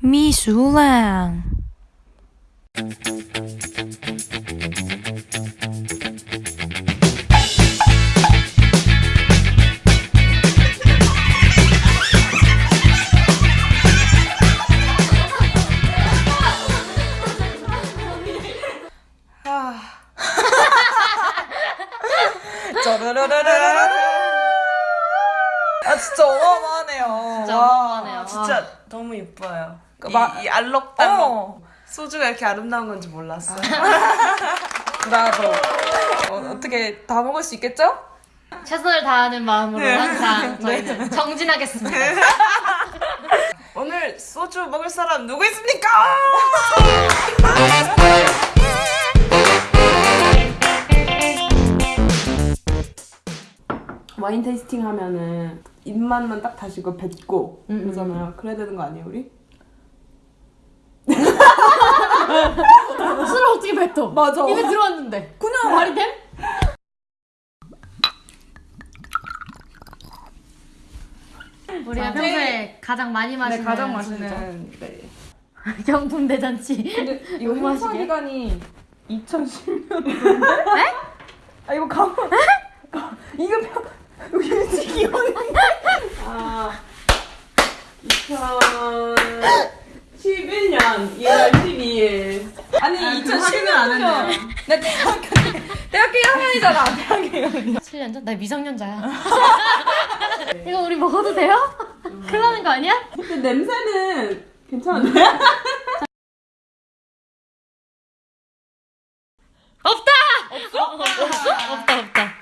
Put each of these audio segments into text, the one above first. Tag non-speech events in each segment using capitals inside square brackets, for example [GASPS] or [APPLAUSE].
미술랑. 아 진짜 어마어마하네요. 진짜 와, 어마어마하네요. 진짜 너무 예뻐요. 그 이, 마- 이 알록달록 어, 소주가 이렇게 아름다운 건지 몰랐어요. [LAUGHS] 나도 어, 어떻게 다 먹을 수 있겠죠? 최선을 다하는 마음으로 네. 항상 [LAUGHS] 저희는 정진하겠습니다. [LAUGHS] 오늘 소주 먹을 사람 누구 있습니까? 와인 테이스팅 하면은 입맛만 딱 다시고 뱉고 그러잖아요. 그래야 되는 거 아니에요, 우리? 술을 어떻게 뱉어? 맞아. 입에 들어왔는데. 그냥 말이 됨? 우리가 평소에 가장 많이 마시는 네, 가장. 맛있는 네. 경품 대잔치. 근데 이거 너무 행사? 기간이 2010년도인데? 네? 아 이거 가만 가- 이거 표 이거 기억이 아, 2011년 1월 12일. 아니 아, 그 2010년 확인을 안 했네요. 나 대학교 때- 대학교 1학년이잖아 대학교 1학년 7년 전? 나 미성년자야. [LAUGHS] 이거 우리 먹어도 돼요? 큰일 나는 거 아니야? 근데 냄새는 괜찮은데? [LAUGHS] 없다! 없어? 없어? 없다, 없다.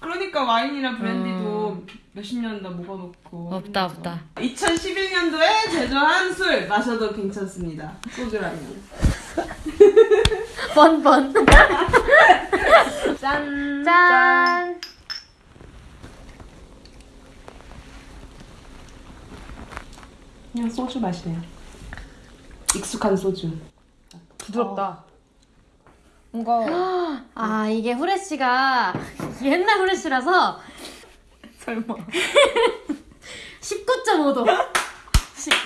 그러니까 와인이랑 브랜디도 몇십 년다 먹어놓고. 없다, 없다. 2011년도에 제조한 술 마셔도 괜찮습니다. 소주라면. [LAUGHS] 번, 번. [LAUGHS] 짠. 짠! 그냥 소주 맛이네요. 익숙한 소주. 부드럽다 뭔가 [GASPS] 아, 이게 후레쉬가 [LAUGHS] 옛날 후레쉬라서 설마 19.5도.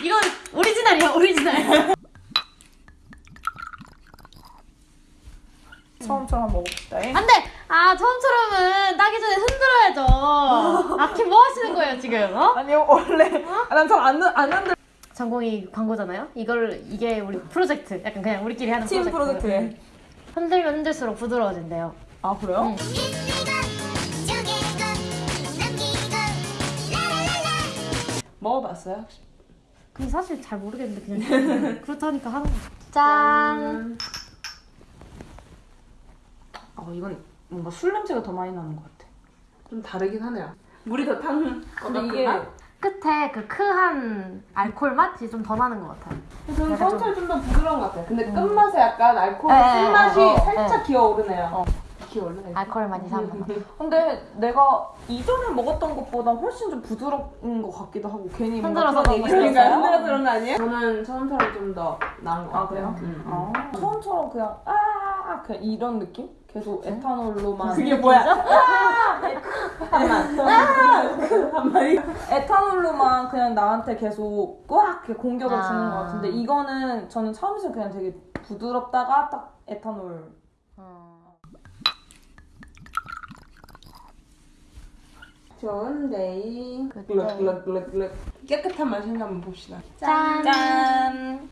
이건 오리지널이야, 오리지널. 처음처럼 먹어봅시다 안 돼! 아, 처음처럼은 따기 전에 흔들어야죠. 아키 뭐 하시는 거예요, 지금? 어? 아니요 원래 아, 난잘안 안 한다 전공이 광고잖아요? 이걸, 이게 우리 프로젝트. 약간 그냥 우리끼리 하는 팀 프로젝트. 프로젝트에 흔들면 흔들수록 부드러워진대요. 아 그래요? 응. 먹어봤어요? 근데 사실 잘 모르겠는데 그냥 [LAUGHS] 그렇다니까 하는 거죠. 짠. 어, 이건 뭔가 술 냄새가 더 많이 나는 것 같아. 좀 다르긴 하네요. 물이 더 타는 것 근데 이게 맛? 끝에 그 크한 알코올 맛이 좀 더 나는 것 같아요. 저는 약간 처음처럼 좀더 부드러운 것 같아요. 근데 끝맛에 약간 알코올 네, 쓴맛이 어, 어, 살짝 네. 기어오르네요. 어. 기어오르네. 알코올 많이 사는 것 같아요. 근데 내가 이전에 먹었던 것보다 훨씬 좀 부드러운 것 같기도 하고 괜히 뭔가 흔들어서 그러니까. 흔들어서 그런 거 아니에요? 저는 처음처럼 좀 더 나은 것 아, 같아요. 그래요? 음, 음. 아, 처음처럼 그냥 아 그냥 이런 느낌? 계속 에탄올로만 그게 뭐야? 잠깐만. 잠깐만. 에탄올로만 그냥 나한테 계속 꽉 이렇게 공격을 아. 주는 것 같은데 이거는 저는 처음에서 그냥 되게 부드럽다가 딱 에탄올 좋은 데이. good 글럭글럭글럭글럭. 깨끗한 맛이 한번 봅시다. 짠. 짠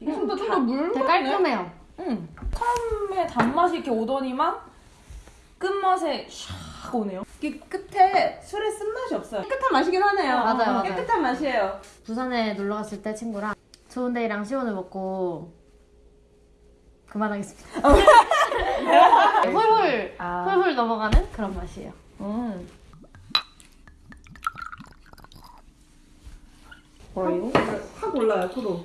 이게 좀더 좀더 물. 되게 깔끔해요. 응. 처음에 단맛이 이렇게 오더니만 끝맛에 샥 오네요 이게 끝에 술의 쓴맛이 없어요. 깨끗한 맛이긴 하네요. 맞아요, 맞아요. 깨끗한 맛이에요. 부산에 놀러 갔을 때 친구랑 좋은 데이랑 시원을 먹고 그만하겠습니다. [LAUGHS] 훌훌 아. 훌훌 넘어가는 그런 맛이에요. 음. 뭐예요? 확 올라요, 토로.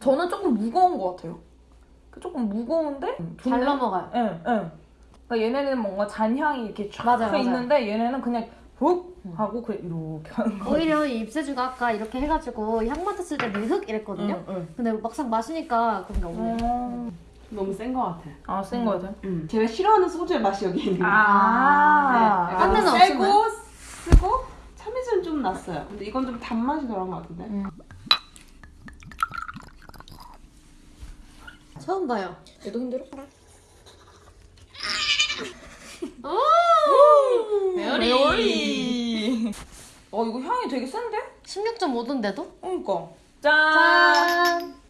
저는 조금 무거운 것 같아요. 그 조금 무거운데 잘 넘어가요. 응, 응. 그러니까 얘네는 뭔가 잔향이 이렇게 쫙 맞아요, 맞아요. 있는데 얘네는 그냥 훅 하고 그냥 이렇게 하는 거. 오히려 이 입세주가 아까 이렇게 해가지고 향 맡았을 때 되게 흑 이랬거든요. 응, 응. 근데 막상 마시니까 그런 게 없네요. 음. 너무 센것 같아. 아, 센 거야, 돼? 음. 제가 싫어하는 소주의 맛이 여기 있는 거예요. 아. 네. 딴 데는 약간 세고 없었나요? 쓰고 참이슬 좀좀 났어요. 근데 이건 좀 단맛이 덜한 것 같은데. 음. 처음 봐요. 얘도 힘들어? 오! 메어리. 어 이거 향이 되게 센데? 16.5도인데도? 그러니까. 짠. 짠!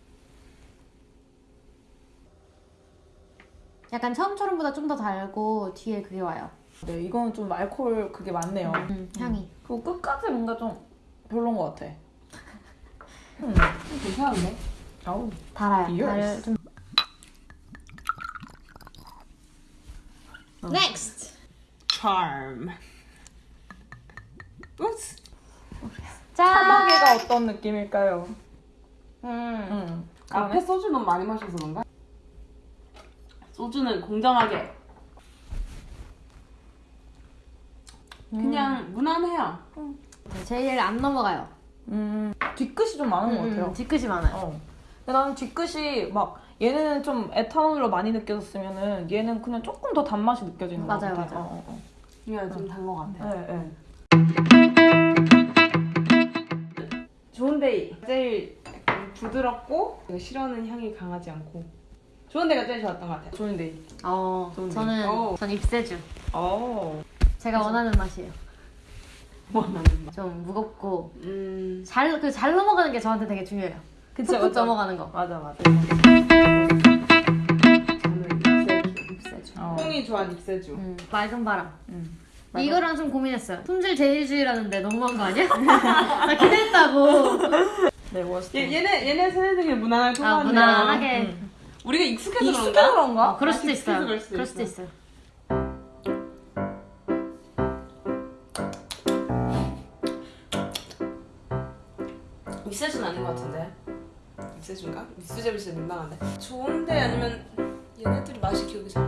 약간 처음처럼보다 좀 더 달고 뒤에 그게 와요. 네 이거는 좀 알코올 그게 많네요. 음, 향이. 그리고 끝까지 뭔가 좀 별론 것 같아. [LAUGHS] 음. 괜찮은데? 아우. 달아요. 달 좀. Charm. 우스. 짠. 사마귀가 어떤 느낌일까요? 음. 음. 앞에 소주 너무 많이 마셔서 그런가? 소주는 공정하게. 그냥 무난해요. 제일 안 넘어가요. 음. 뒤끝이 좀 많은 것 같아요. 음, 뒤끝이 많아요. 어. 근데 나는 뒤끝이 막 얘는 좀 에탄올로 많이 느껴졌으면은 얘는 그냥 조금 더 단맛이 느껴지는 것 맞아요, 같아. 맞아요. 어, 어, 그냥 좀단 것 어. 같아요. 네, 네. 좋은데이 제일 약간 부드럽고 싫어하는 향이 강하지 않고 좋은데가 제일 좋았던 것 같아요. 좋은데이. 어, 좋은데. 저는 어. 전 입세주. 어. 제가 원하는 맛이에요. 원하는 맛. 좀 무겁고 음. 잘그잘 넘어가는 게 저한테 되게 중요해요. 푹푹 맞아. 넘어가는 거. 맞아, 맞아. 어. 좋아하는 입세주. 음, 맑은 바람. 음. 이거랑 좀 고민했어요. 품질 제일주의라는데 너무한 거 아니야? [LAUGHS] 나 기대했다고. 네, 워스트. 얘, 얘네 얘네 세대들이 무난하게 아 통하는데 무난하게. 음. 우리가 익숙해서 익숙해서 그런가? 그런가? 어, 그럴 수도 익숙해서 있어요. 그럴 수도 그럴 수도 있어. 있어요. 입세주는 아닌 것 같은데. 입세주인가? 입세주 진짜 민망한데. 좋은데 아니면 얘네들이 맛이 기억이 잘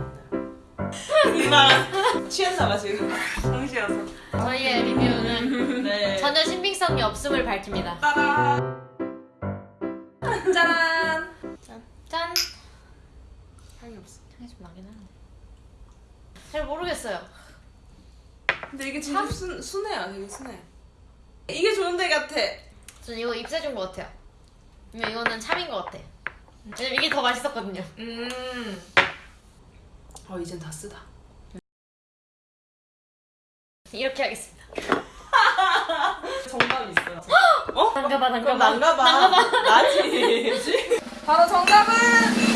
안 나요. 민망한. 취했나 봐 지금. 정신이어서. 저희의 리뷰는 네. 전혀 신빙성이 없음을 밝힙니다. 따라. 짠! 짠. 향이 없어. 향이 좀 나긴 하는데. 잘 모르겠어요. 근데 이게 진짜 순, 순해요. 되게 순해. 이게 좋은데 같아. 전 이거 입세준 것 같아요. 근데 이거는 참인 것 같아. 왜냐면 이게 더 맛있었거든요. 음. 어 이젠 다 쓰다. 이렇게 하겠습니다. [LAUGHS] 정답이 있어요. 난가봐, 그럼 난가봐. 난가 봐. [LAUGHS] 나지. 바로 정답은!